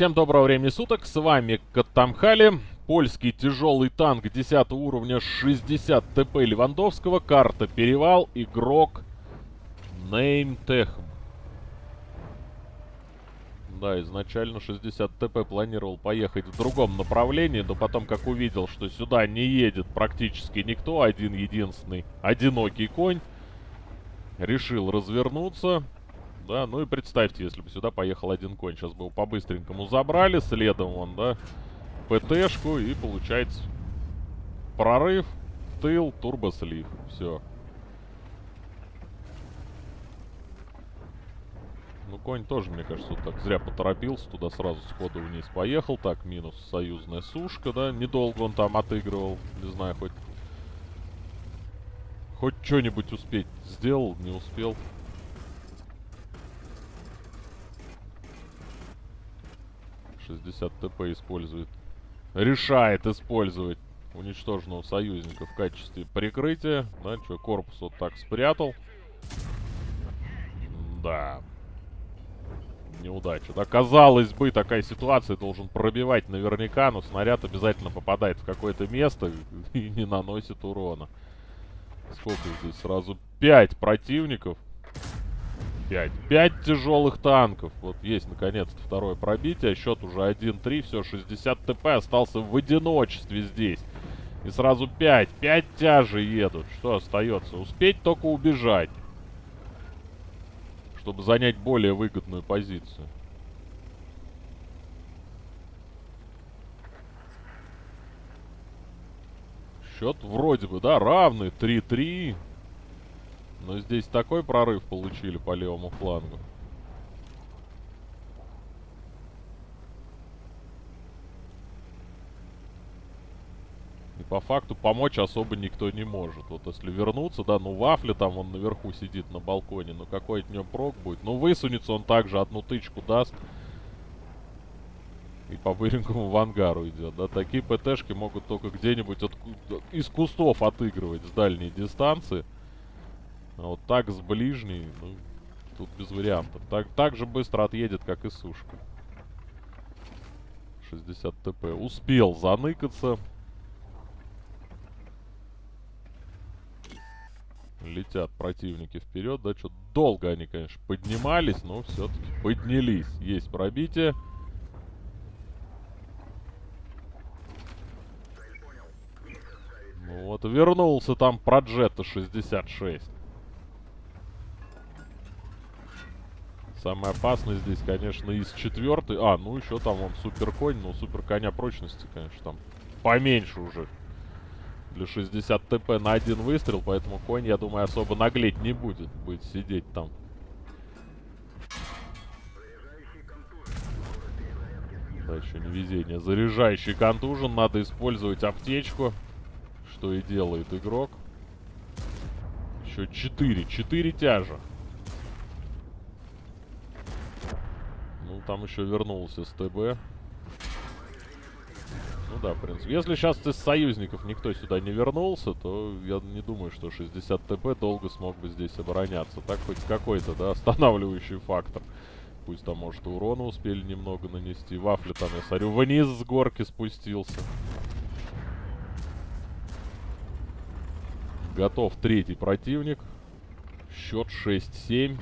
Всем доброго времени суток, с вами Катамхали, польский тяжелый танк 10 уровня 60 ТП Левандовского, карта Перевал, игрок Неймтех. Да, изначально 60 ТП планировал поехать в другом направлении, но потом, как увидел, что сюда не едет практически никто, один единственный одинокий конь, решил развернуться да. Ну и представьте, если бы сюда поехал один конь. Сейчас бы его по-быстренькому забрали, следом он, да, ПТшку и получается прорыв, тыл, турбослив. Все. Ну, конь тоже, мне кажется, вот так зря поторопился. Туда сразу сходу вниз поехал. Так, минус союзная сушка, да. Недолго он там отыгрывал. Не знаю, хоть... Хоть что-нибудь успеть сделал, не успел. 60 ТП использует. Решает использовать уничтоженного союзника в качестве прикрытия. Да, что, корпус вот так спрятал. Да. Неудача. Да, казалось бы, такая ситуация должен пробивать наверняка, но снаряд обязательно попадает в какое-то место и не наносит урона. Сколько здесь сразу? Пять противников. 5. 5 тяжелых танков. Вот есть, наконец-то, второе пробитие. Счет уже 1-3. Все, 60 ТП остался в одиночестве здесь. И сразу 5. 5 тяжи едут. Что остается? Успеть только убежать. Чтобы занять более выгодную позицию. Счет вроде бы, да, равный. 3-3. Но здесь такой прорыв получили по левому флангу. И по факту помочь особо никто не может. Вот если вернуться, да, ну Вафля там он наверху сидит на балконе, ну какой от него прок будет? Ну высунется он также, одну тычку даст. И по быренькому в ангару идет, да. Такие ПТшки могут только где-нибудь из кустов отыгрывать с дальней дистанции. А вот так с ближней, ну, тут без вариантов. Так, так же быстро отъедет, как и сушка. 60 ТП. Успел заныкаться. Летят противники вперед. Да, что долго они, конечно, поднимались, но все-таки поднялись. Есть пробитие. Ну вот, вернулся там Проджета 66. Самое опасное здесь, конечно, из четвертой. А, ну еще там он супер конь, но супер коня прочности, конечно, там поменьше уже. Для 60 ТП на один выстрел, поэтому конь, я думаю, особо наглеть не будет. Будет сидеть там. Да, еще не везение. Заряжающий контужен. Надо использовать аптечку. Что и делает игрок. Еще 4. 4 тяжа. Ну, там еще вернулся СТБ. Ну да, в принципе. Если сейчас из союзников никто сюда не вернулся, то я не думаю, что 60 ТП долго смог бы здесь обороняться. Так хоть какой-то, да, останавливающий фактор. Пусть там, может, урона успели немного нанести. Вафли там, я смотрю, вниз с горки спустился. Готов третий противник. Счет 6-7.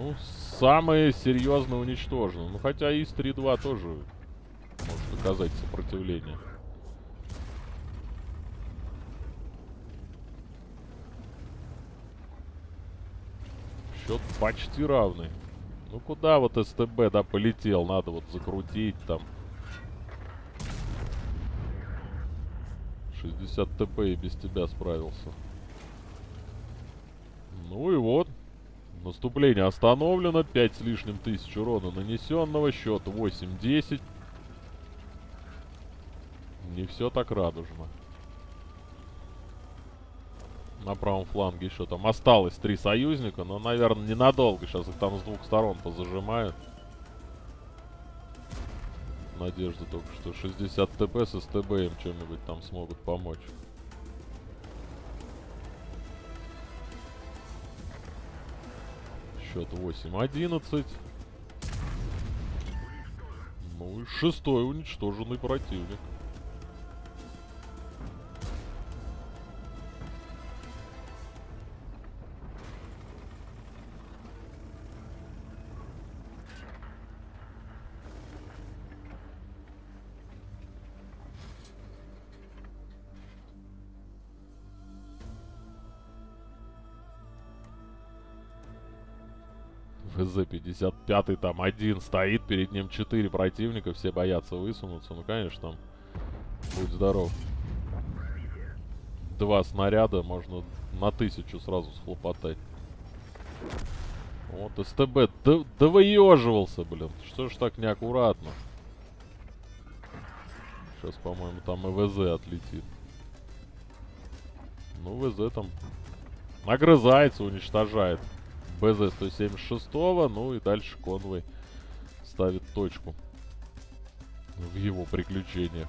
Ну, самые серьезно уничтожены. Ну, хотя ИС-3-2 тоже может оказать сопротивление. Счет почти равный. Ну, куда вот СТБ, да, полетел? Надо вот закрутить там. 60 ТП и без тебя справился. Ну и вот. Наступление остановлено. 5 с лишним тысяч урона нанесенного. Счет 8-10. Не все так радужно. На правом фланге еще там осталось три союзника, но, наверное, ненадолго. Сейчас их там с двух сторон позажимают. Надежда только, что 60 ТП с СТБ им чем-нибудь там смогут помочь. Счет 8-11. Ну и шестой уничтоженный противник. ВЗ-55 там один стоит, перед ним четыре противника, все боятся высунуться. Ну, конечно, там будь здоров. Два снаряда можно на тысячу сразу схлопотать. Вот СТБ да, да выеживался, блин. Что ж так неаккуратно? Сейчас, по-моему, там и ВЗ отлетит. Ну, ВЗ там нагрызается, уничтожает. БЗ-176, ну и дальше конвой ставит точку в его приключениях.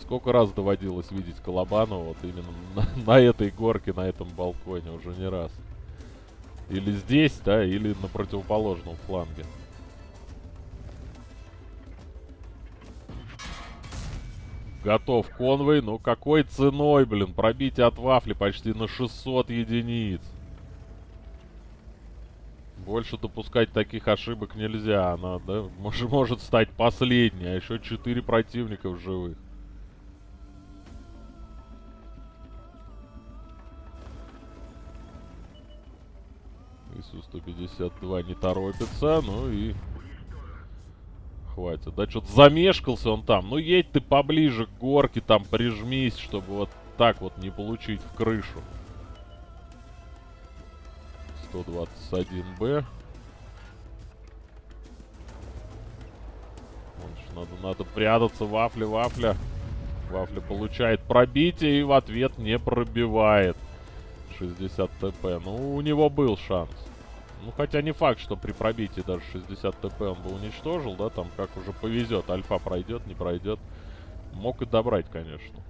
Сколько раз доводилось видеть Колобанова вот именно на, на этой горке, на этом балконе, уже не раз. Или здесь, да, или на противоположном фланге. Готов конвой. Ну какой ценой, блин? Пробитие от вафли почти на 600 единиц. Больше допускать таких ошибок нельзя. Она, да, может, может стать последней. А еще 4 противника в живых. ИСУ-152 не торопится. Ну и хватит. Да, что-то замешкался он там. Ну, едь ты поближе к горке, там прижмись, чтобы вот так вот не получить в крышу. 121Б. Надо, надо прятаться. Вафля, вафля. Вафля получает пробитие и в ответ не пробивает. 60 ТП. Ну, у него был шанс. Ну, хотя не факт, что при пробитии даже 60 ТП он бы уничтожил, да, там как уже повезет. Альфа пройдет, не пройдет. Мог и добрать, конечно.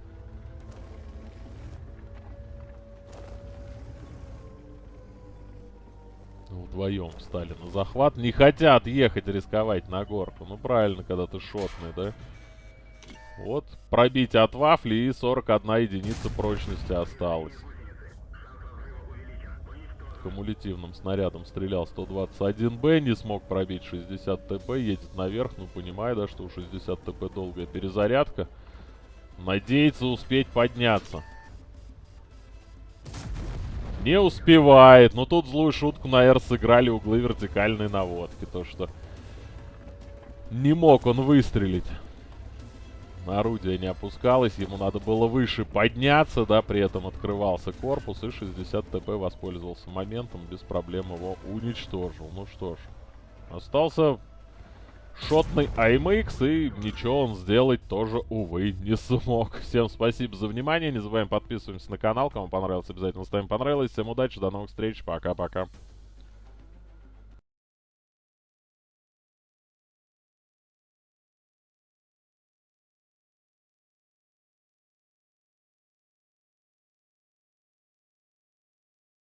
Вдвоем встали на захват. Не хотят ехать рисковать на горку. Ну, правильно, когда ты шотный, да? Вот, пробитие от вафли и 41 единица прочности осталось кумулятивным снарядом стрелял 121Б, не смог пробить 60 ТП, едет наверх, ну понимаю, да, что у 60 ТП долгая перезарядка. Надеется успеть подняться. Не успевает, но тут злую шутку, наверное, сыграли углы вертикальной наводки, то что не мог он выстрелить орудие не опускалось, ему надо было выше подняться, да, при этом открывался корпус, и 60 ТП воспользовался моментом, без проблем его уничтожил. Ну что ж, остался шотный AMX, и ничего он сделать тоже, увы, не смог. Всем спасибо за внимание, не забываем подписываться на канал, кому понравилось, обязательно ставим понравилось. Всем удачи, до новых встреч, пока-пока.